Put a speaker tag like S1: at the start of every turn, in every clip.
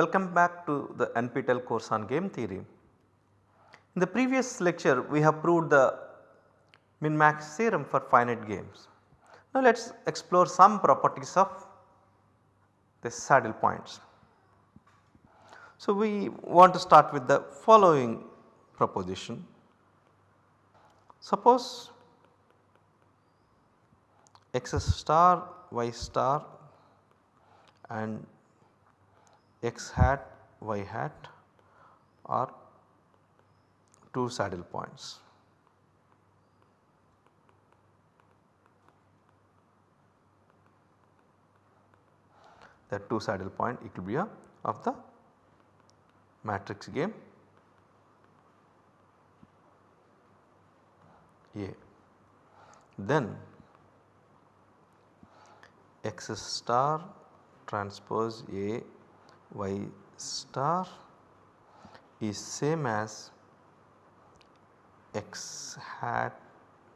S1: Welcome back to the NPTEL course on game theory. In the previous lecture we have proved the min max theorem for finite games. Now let us explore some properties of the saddle points. So we want to start with the following proposition. Suppose x star y star and x hat y hat are 2 saddle points. The 2 saddle point equilibria of the matrix game A. Then x star transpose A y star is same as x hat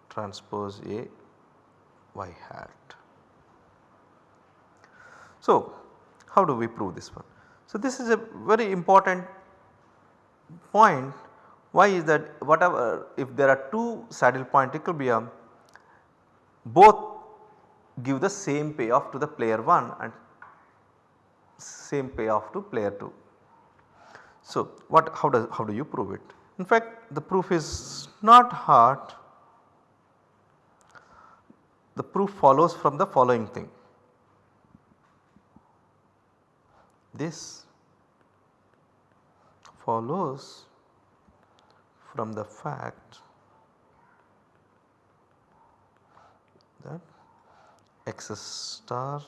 S1: transpose A y hat. So, how do we prove this one? So, this is a very important point why is that whatever if there are 2 saddle point equilibrium both give the same payoff to the player 1 and same payoff to player 2. So, what how does how do you prove it? In fact the proof is not hard the proof follows from the following thing. This follows from the fact that x star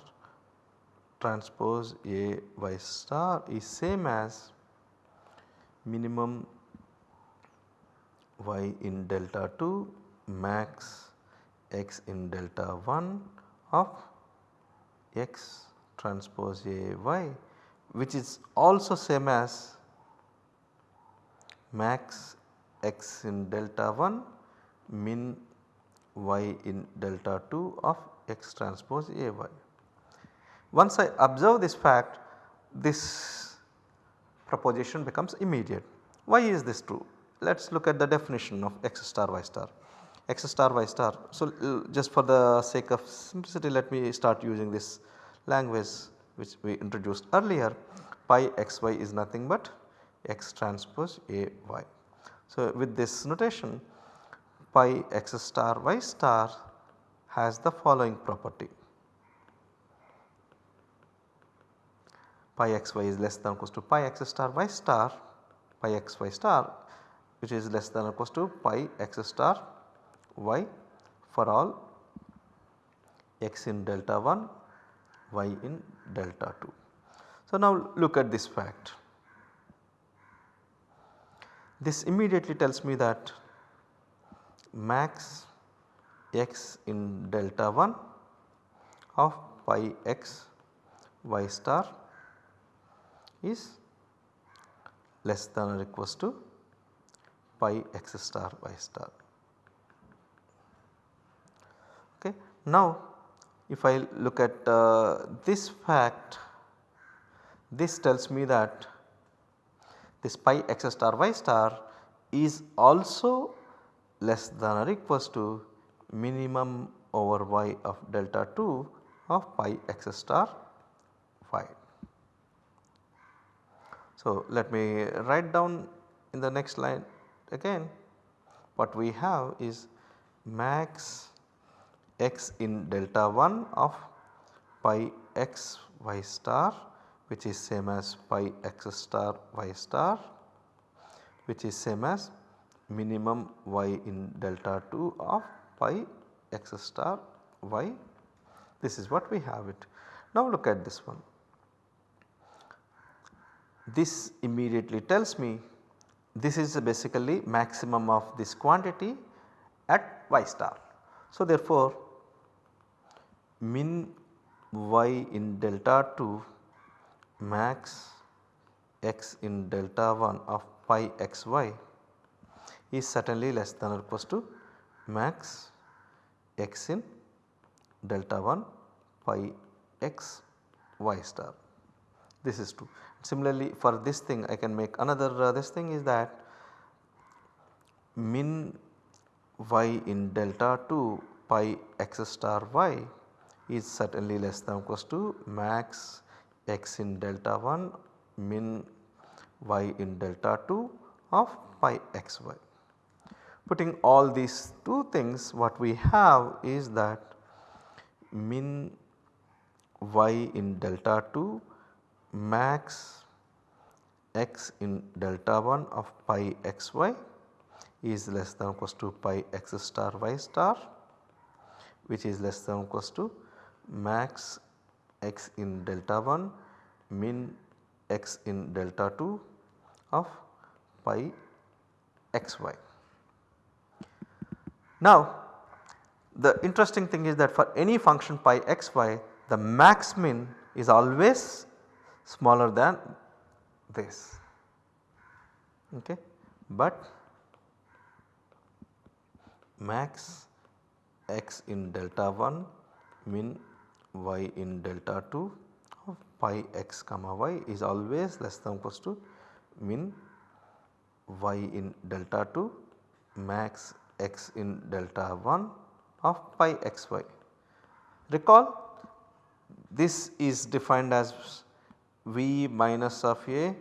S1: transpose A y star is same as minimum y in delta 2 max x in delta 1 of x transpose A y which is also same as max x in delta 1 min y in delta 2 of x transpose A y. Once I observe this fact this proposition becomes immediate. Why is this true? Let us look at the definition of x star y star. x star y star. So, just for the sake of simplicity let me start using this language which we introduced earlier pi xy is nothing but x transpose A y. So, with this notation pi x star y star has the following property pi xy is less than or equals to pi x star y star pi xy star which is less than or equals to pi x star y for all x in delta 1 y in delta 2. So, now look at this fact. This immediately tells me that max x in delta 1 of pi x y star is less than or equals to pi x star y star. Okay. Now if I look at uh, this fact this tells me that this pi x star y star is also less than or equals to minimum over y of delta 2 of pi x star y. So, let me write down in the next line again. What we have is max x in delta 1 of pi x y star which is same as pi x star y star which is same as minimum y in delta 2 of pi x star y. This is what we have it. Now look at this one this immediately tells me this is basically maximum of this quantity at y star. So therefore min y in delta 2 max x in delta 1 of pi xy is certainly less than or equals to max x in delta 1 pi x y star. this is true. Similarly for this thing I can make another uh, this thing is that min y in delta 2 pi x star y is certainly less than or equals to max x in delta 1 min y in delta 2 of pi xy. Putting all these two things what we have is that min y in delta 2 max x in delta 1 of pi xy is less than or equals to pi x star y star which is less than or equals to max x in delta 1 min x in delta 2 of pi xy. Now the interesting thing is that for any function pi xy the max min is always smaller than this okay but max x in delta 1 min y in delta 2 of pi x comma y is always less than or equals to min y in delta 2 max x in delta 1 of pi xy. Recall this is defined as v minus of a,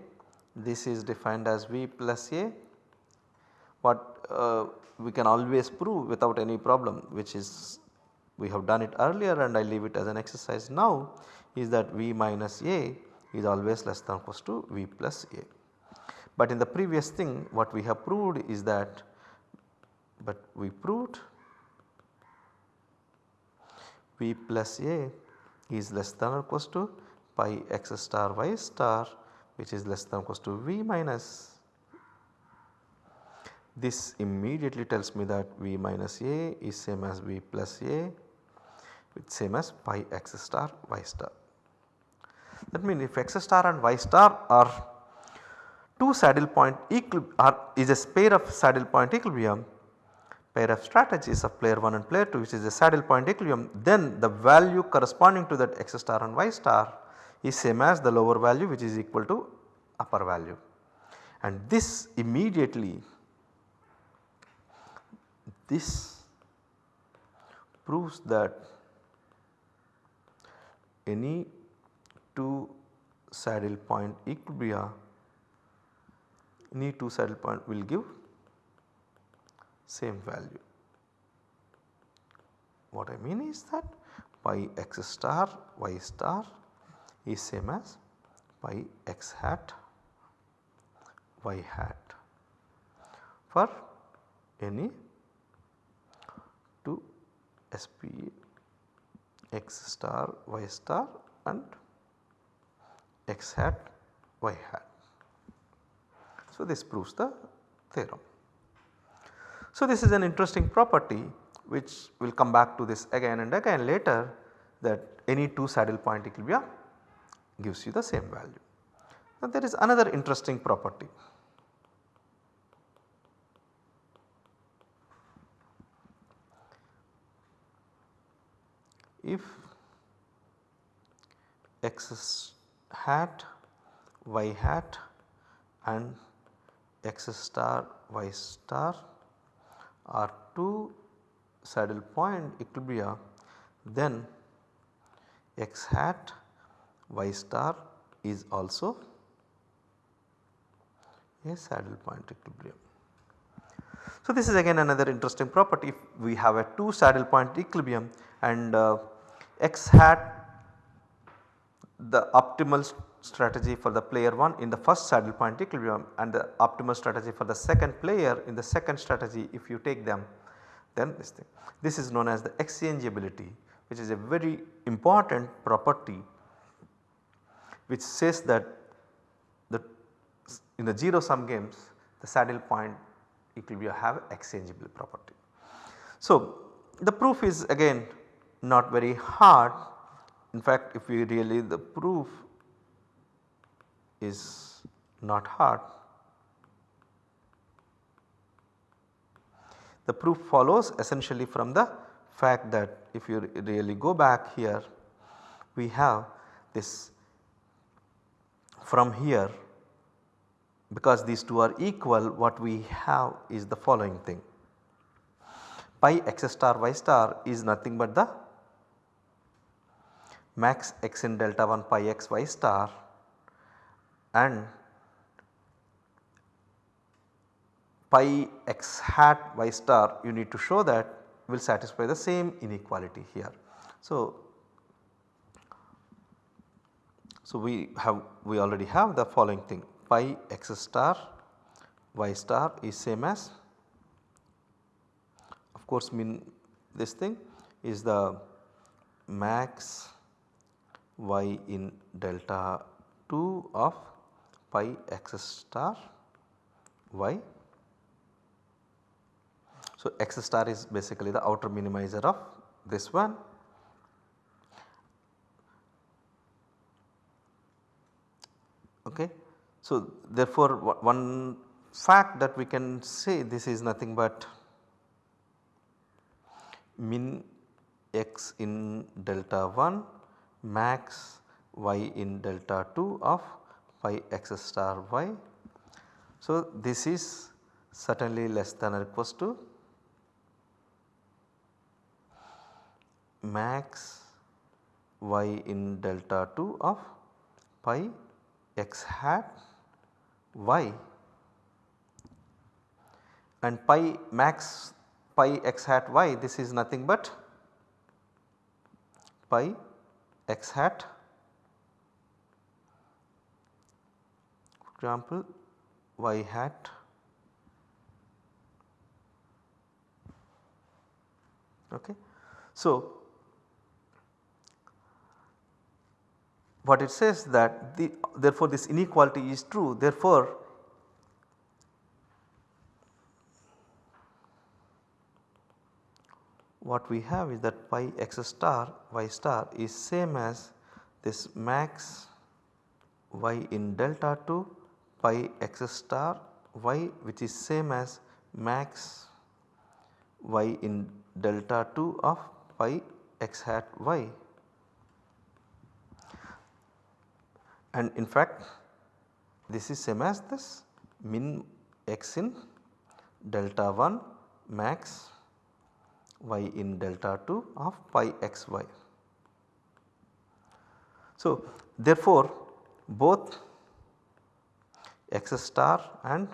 S1: this is defined as v plus a. What uh, we can always prove without any problem which is we have done it earlier and I leave it as an exercise now is that V minus A is always less than or equals to V plus A. But in the previous thing what we have proved is that but we proved V plus A is less than or equals to pi x star y star which is less than or equals to V minus this immediately tells me that V minus A is same as V plus A which same as pi x star y star. That means if x star and y star are two saddle point equilibrium are is a pair of saddle point equilibrium pair of strategies of player 1 and player 2 which is a saddle point equilibrium then the value corresponding to that x star and y star is same as the lower value which is equal to upper value. And this immediately this proves that any two saddle point equilibria any two saddle point will give same value. What I mean is that pi x star y star is same as pi x hat y hat for any 2 SP x star y star and x hat y hat. So, this proves the theorem. So, this is an interesting property which we will come back to this again and again later that any two saddle point equilibria gives you the same value. Now, there is another interesting property if x hat y hat and x star y star are two saddle point equilibria then x hat y star is also a saddle point equilibrium. So, this is again another interesting property if we have a two saddle point equilibrium and uh, x hat the optimal strategy for the player 1 in the first saddle point equilibrium and the optimal strategy for the second player in the second strategy if you take them then this thing. This is known as the exchangeability which is a very important property which says that the in the 0 sum games the saddle point equilibria have exchangeable property. So, the proof is again not very hard. In fact, if we really the proof is not hard. The proof follows essentially from the fact that if you really go back here we have this from here because these two are equal what we have is the following thing pi x star y star is nothing but the max x in delta 1 pi x y star and pi x hat y star you need to show that will satisfy the same inequality here. So, so we have we already have the following thing pi x star y star is same as of course mean this thing is the max y in delta 2 of pi x star y. So, x star is basically the outer minimizer of this one okay. So, therefore, one fact that we can say this is nothing but min x in delta 1 max y in delta 2 of pi x star y. So, this is certainly less than or equals to max y in delta 2 of pi x hat y and pi max pi x hat y this is nothing but pi x hat for example y hat okay. So, what it says that the therefore this inequality is true therefore what we have is that pi x star y star is same as this max y in delta 2 pi x star y which is same as max y in delta 2 of pi x hat y. and in fact this is same as this min x in delta 1 max y in delta 2 of pi x y. So, therefore, both x star and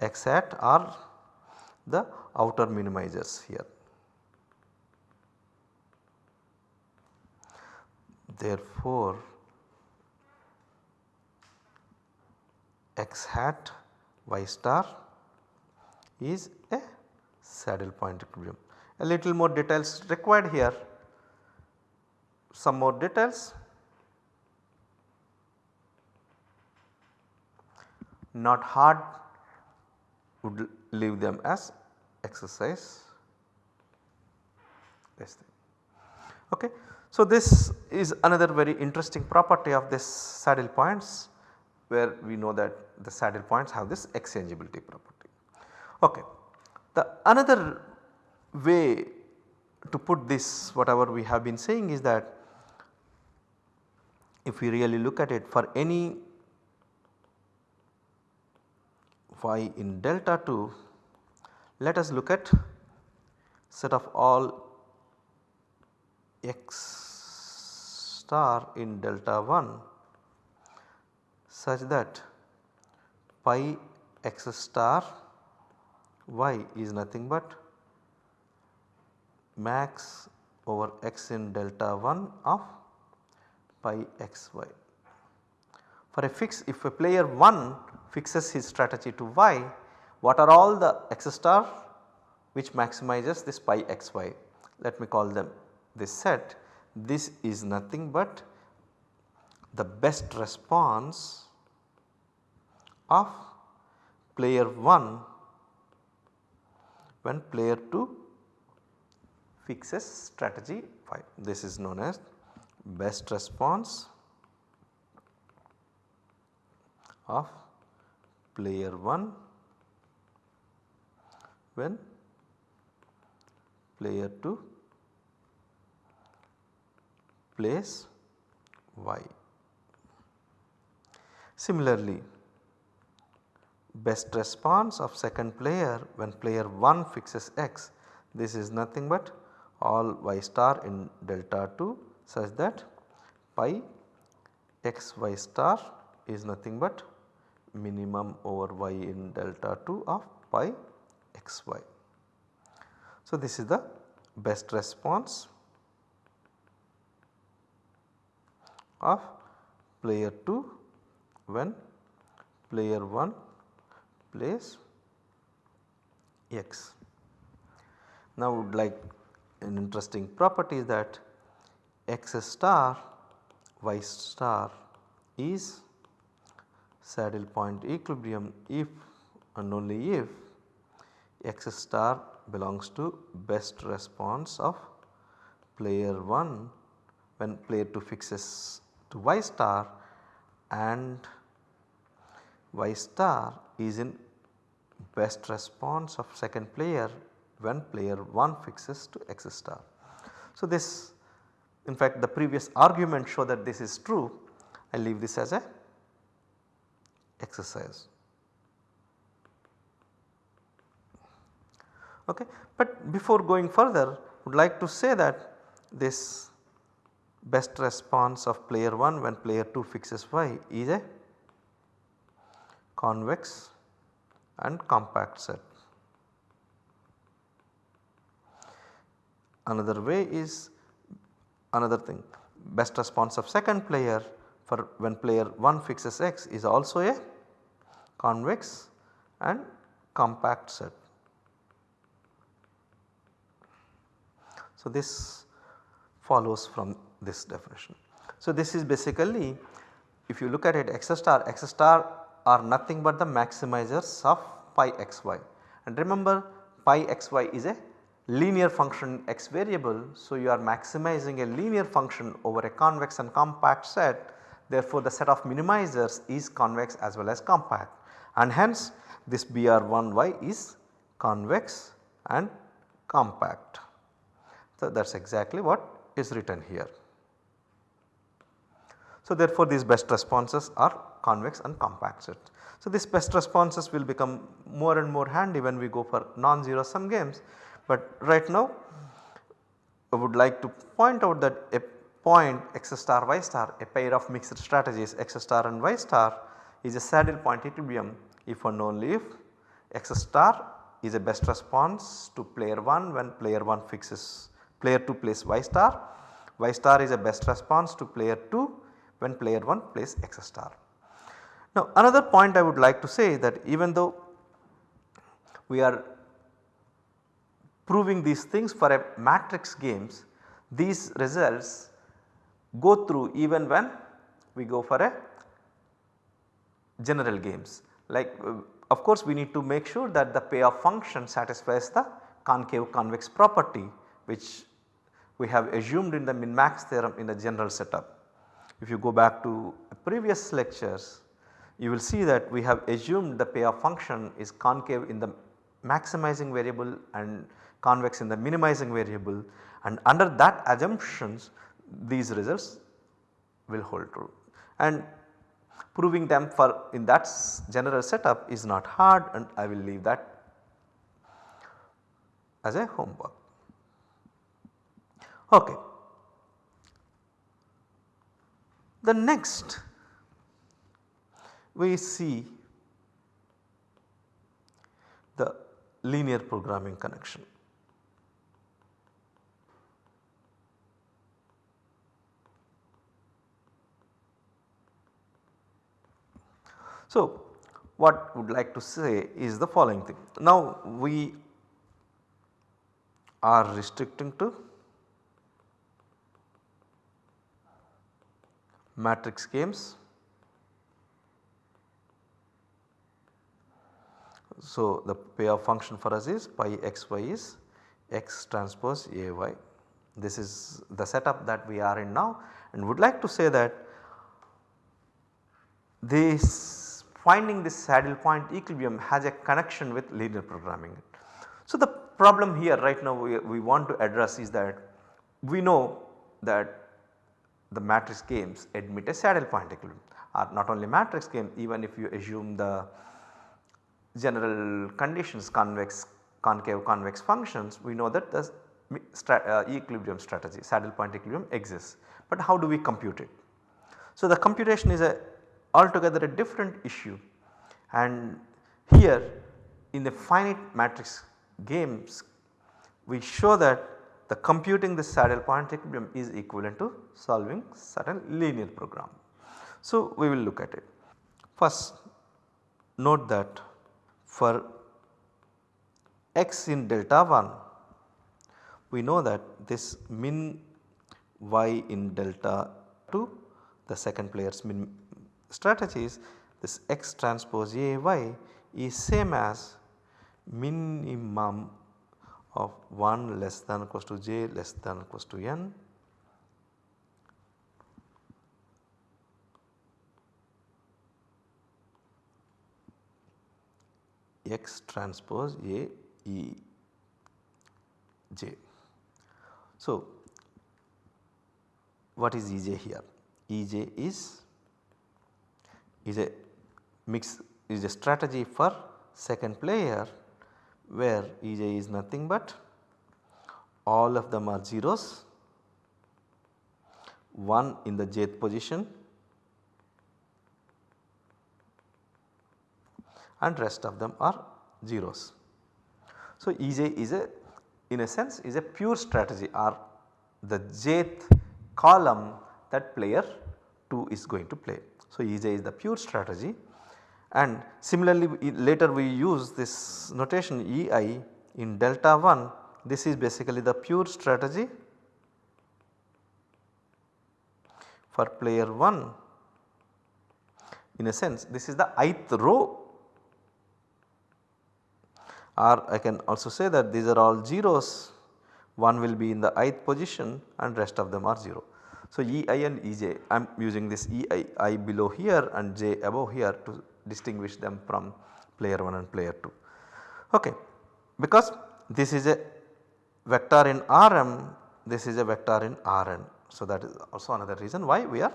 S1: x hat are the outer minimizers here. Therefore, x hat y star is a saddle point equilibrium. A little more details required here, some more details. Not hard would leave them as exercise this thing. Okay. So, this is another very interesting property of this saddle points where we know that the saddle points have this exchangeability property. Okay. The another way to put this whatever we have been saying is that if we really look at it for any y in delta 2 let us look at set of all x star in delta 1 such that pi x star y is nothing but max over x in delta 1 of pi x y. For a fix if a player 1 fixes his strategy to y what are all the x star which maximizes this pi x y let me call them this set this is nothing but the best response of player 1 when player 2 fixes strategy 5. This is known as best response of player 1 when player 2 plays y. Similarly, best response of second player when player 1 fixes x this is nothing but all y star in delta 2 such that pi x y star is nothing but minimum over y in delta 2 of pi x y. So, this is the best response of player 2 when player 1 plays x. Now would like an interesting property that x star y star is saddle point equilibrium if and only if x star belongs to best response of player 1 when player 2 fixes to y star and y star is in best response of second player when player 1 fixes to x star. So, this in fact the previous argument show that this is true I leave this as a exercise. Okay. But before going further would like to say that this best response of player 1 when player 2 fixes y is a convex and compact set. Another way is another thing best response of second player for when player 1 fixes x is also a convex and compact set. So, this follows from this definition. So, this is basically if you look at it x star x star are nothing but the maximizers of pi xy and remember pi xy is a linear function x variable. So, you are maximizing a linear function over a convex and compact set therefore, the set of minimizers is convex as well as compact and hence this Br1y is convex and compact. So, that is exactly what is written here. So, therefore, these best responses are convex and compact sets. So, these best responses will become more and more handy when we go for non-zero sum games but right now I would like to point out that a point x star y star a pair of mixed strategies x star and y star is a saddle point equilibrium if and only if x star is a best response to player 1 when player 1 fixes player 2 plays y star, y star is a best response to player 2 when player 1 plays x star. Now another point I would like to say that even though we are proving these things for a matrix games these results go through even when we go for a general games like uh, of course we need to make sure that the payoff function satisfies the concave convex property which we have assumed in the min max theorem in the general setup. If you go back to previous lectures you will see that we have assumed the payoff function is concave in the maximizing variable and convex in the minimizing variable and under that assumptions these results will hold true and proving them for in that general setup is not hard and I will leave that as a homework. Okay. The next we see the linear programming connection. So, what would like to say is the following thing. Now we are restricting to matrix games. So, the payoff function for us is pi xy is x transpose ay. This is the setup that we are in now and would like to say that this finding this saddle point equilibrium has a connection with linear programming. So, the problem here right now we, we want to address is that we know that the matrix games admit a saddle point equilibrium. or not only matrix game even if you assume the general conditions convex concave convex functions we know that the uh, equilibrium strategy saddle point equilibrium exists. But how do we compute it? So the computation is a altogether a different issue and here in the finite matrix games we show that the computing the saddle point equilibrium is equivalent to solving certain linear program. So we will look at it. First note that for x in delta 1 we know that this min y in delta 2 the second player's min strategies this x transpose A y is same as minimum of 1 less than equals to j less than equals to n x transpose A E j. So, what is E j here? E j is is a mix is a strategy for second player where E j is nothing but all of them are zeros, 1 in the jth position and rest of them are zeros. So, Ej is a in a sense is a pure strategy or the jth column that player 2 is going to play. So, Ej is the pure strategy and similarly later we use this notation Ei in delta 1 this is basically the pure strategy for player 1 in a sense this is the ith row. Or I can also say that these are all zeros. One will be in the ith position and rest of them are 0. So, Ei and Ej I am using this Ei i below here and j above here to distinguish them from player 1 and player 2. Okay. Because this is a vector in Rm this is a vector in Rn. So, that is also another reason why we are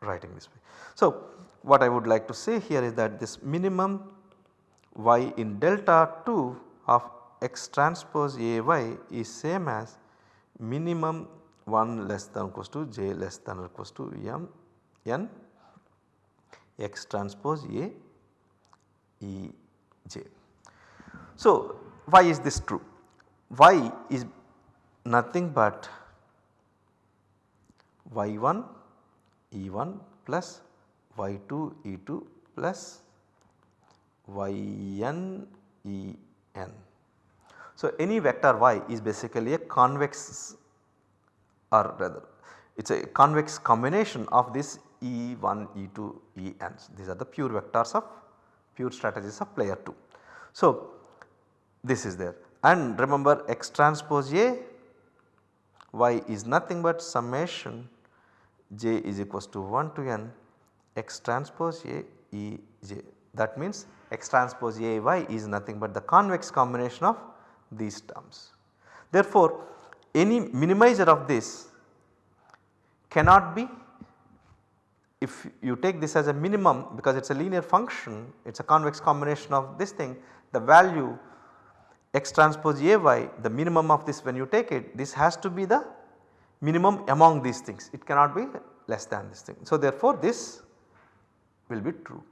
S1: writing this way. So, what I would like to say here is that this minimum y in delta 2 of x transpose A y is same as minimum 1 less than or equals to j less than or equals to m n x transpose A E j. So, why is this true? y is nothing but y1 E1 plus y2 E2 plus yn en. So, any vector y is basically a convex or rather it is a convex combination of this E1, E2, En. These are the pure vectors of pure strategies of player 2. So, this is there and remember x transpose A y is nothing but summation j is equals to 1 to n x transpose A E j that means x transpose A y is nothing but the convex combination of these terms. Therefore, any minimizer of this cannot be if you take this as a minimum because it is a linear function it is a convex combination of this thing the value x transpose A y the minimum of this when you take it this has to be the minimum among these things it cannot be less than this thing. So, therefore, this will be true.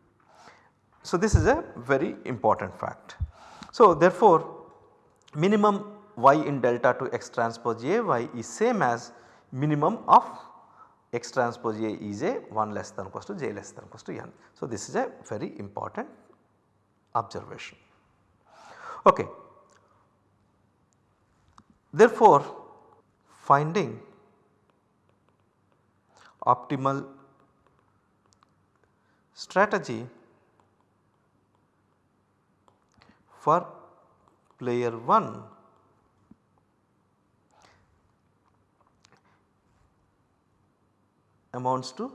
S1: So, this is a very important fact. So, therefore, minimum y in delta to x transpose A y is same as minimum of x transpose A is a 1 less than equals to j less than equals to n. So, this is a very important observation. Okay. Therefore, finding optimal strategy for player 1 amounts to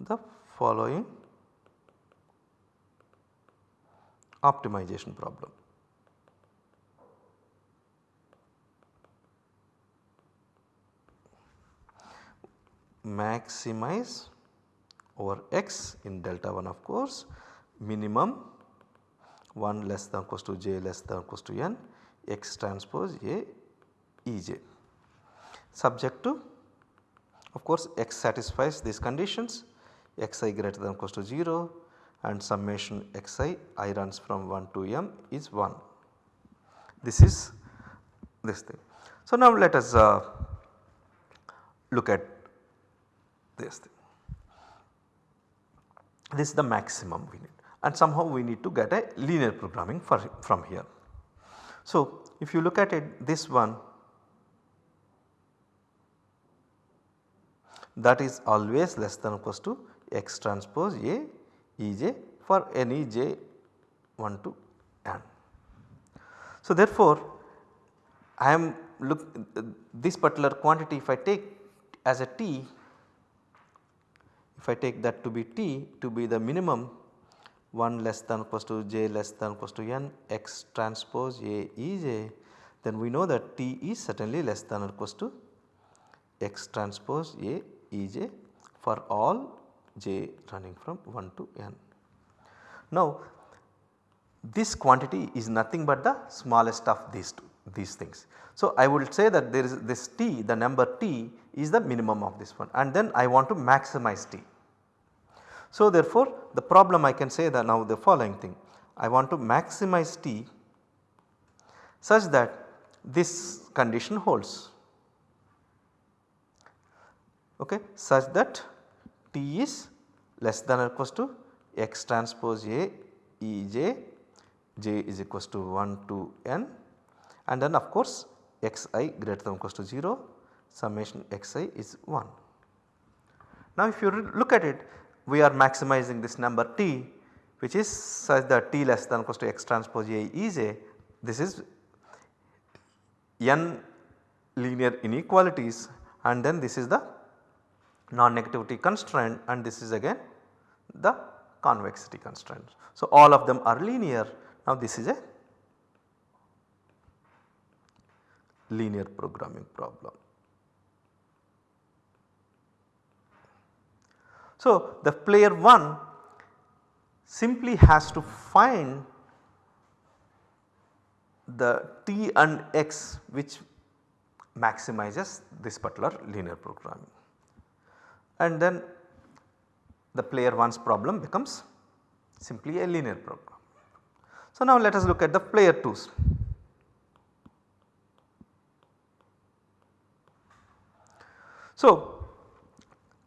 S1: the following optimization problem. maximize over x in delta 1 of course. Minimum 1 less than equals to j less than equals to n. X transpose A Ej subject to of course x satisfies these conditions xi greater than or equals to 0 and summation xi i runs from 1 to m is 1. This is this thing. So, now let us uh, look at this thing. This is the maximum we need and somehow we need to get a linear programming for, from here. So, if you look at it this one that is always less than or equals to x transpose A E j for any j 1 to n. So, therefore, I am look this particular quantity if I take as a t if I take that to be t to be the minimum 1 less than or equals to j less than or equals to n x transpose A E j then we know that t is certainly less than or equals to x transpose A E j for all j running from 1 to n. Now this quantity is nothing but the smallest of these two these things. So I will say that there is this t the number t is the minimum of this one and then I want to maximize t. So therefore the problem I can say that now the following thing I want to maximize t such that this condition holds okay, such that t is less than or equals to x transpose A E j, j is equals to 1 to n and then of course xi greater than or equals to 0 summation xi is 1. Now if you look at it we are maximizing this number t which is such that t less than or equals to x transpose A E j this is n linear inequalities and then this is the non-negativity constraint and this is again the convexity constraint. So, all of them are linear now this is a linear programming problem. So, the player 1 simply has to find the t and x which maximizes this particular linear programming and then the player 1's problem becomes simply a linear program. So, now let us look at the player 2's. So,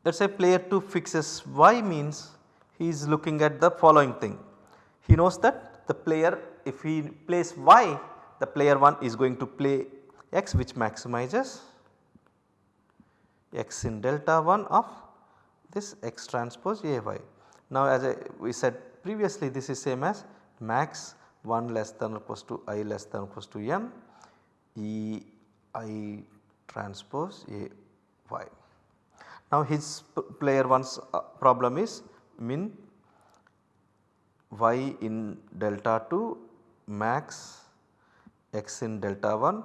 S1: let us say player 2 fixes y means he is looking at the following thing. He knows that the player if he plays y the player 1 is going to play x which maximizes x in delta 1 of this x transpose A y. Now as I, we said previously this is same as max 1 less than or equals to i less than or equals to m E i transpose A y. Now his player 1's uh, problem is min y in delta 2 max x in delta 1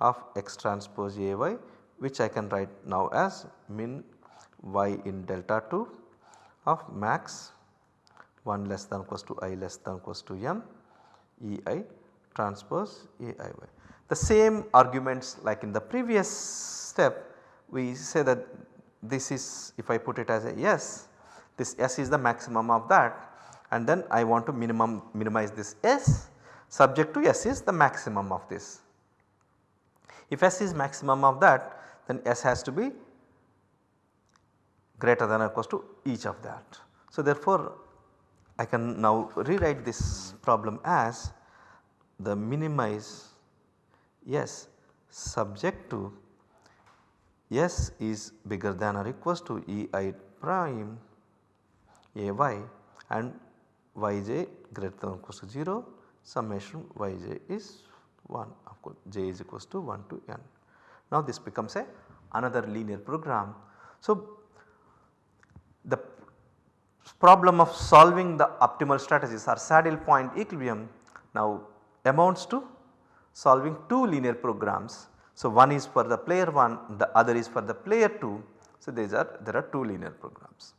S1: of x transpose A y which I can write now as min y in delta 2 of max 1 less than equals to i less than equals to m e i transpose a i y. The same arguments like in the previous step we say that this is if I put it as a S this s is the maximum of that and then I want to minimum minimize this s subject to s is the maximum of this. If s is maximum of that then s has to be greater than or equals to each of that. So therefore I can now rewrite this problem as the minimize S subject to S is bigger than or equals to E i prime A y and y j greater than or equals to 0 summation y j is 1 of course j is equals to 1 to n. Now this becomes a another linear program. So the problem of solving the optimal strategies or saddle point equilibrium now amounts to solving two linear programs. So, one is for the player 1 the other is for the player 2 So, these are there are 2 linear programs.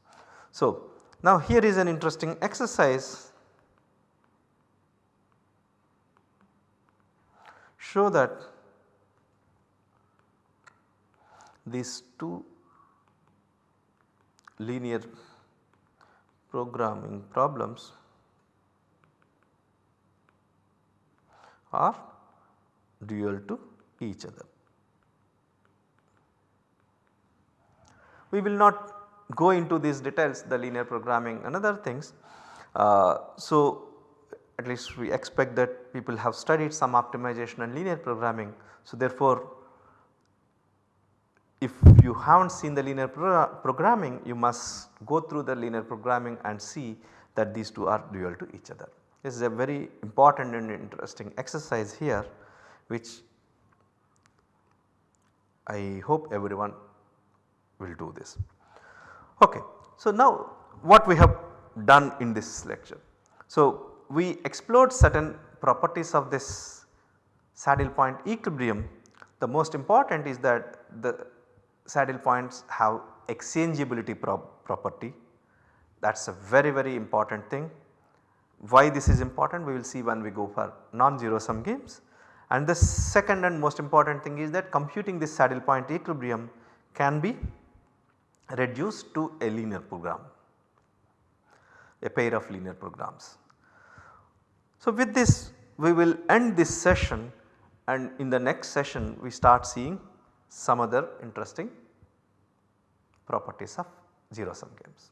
S1: So, now here is an interesting exercise show that these 2 linear programming problems are dual to each other. We will not go into these details the linear programming and other things. Uh, so, at least we expect that people have studied some optimization and linear programming. So, therefore, if you have not seen the linear pro programming you must go through the linear programming and see that these two are dual to each other. This is a very important and interesting exercise here which I hope everyone will do this. Okay. So, now what we have done in this lecture. So, we explored certain properties of this saddle point equilibrium. The most important is that the saddle points have exchangeability property that is a very very important thing. Why this is important we will see when we go for non-zero sum games. And the second and most important thing is that computing this saddle point equilibrium can be reduced to a linear program, a pair of linear programs. So, with this we will end this session and in the next session we start seeing some other interesting properties of 0 sum games.